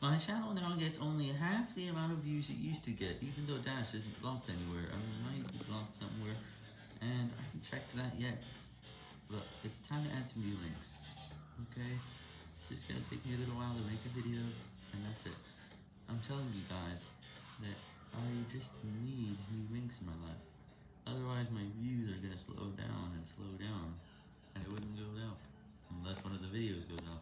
My channel now gets only half the amount of views it used to get, even though Dash isn't blocked anywhere. I mean, it might be blocked somewhere, and I haven't checked that yet. But it's time to add some new links, okay? It's just gonna take me a little while to make a video, and that's it. I'm telling you guys that I just need new links in my life. Otherwise, my views are gonna slow down and slow down, and it wouldn't go up, unless one of the videos goes up.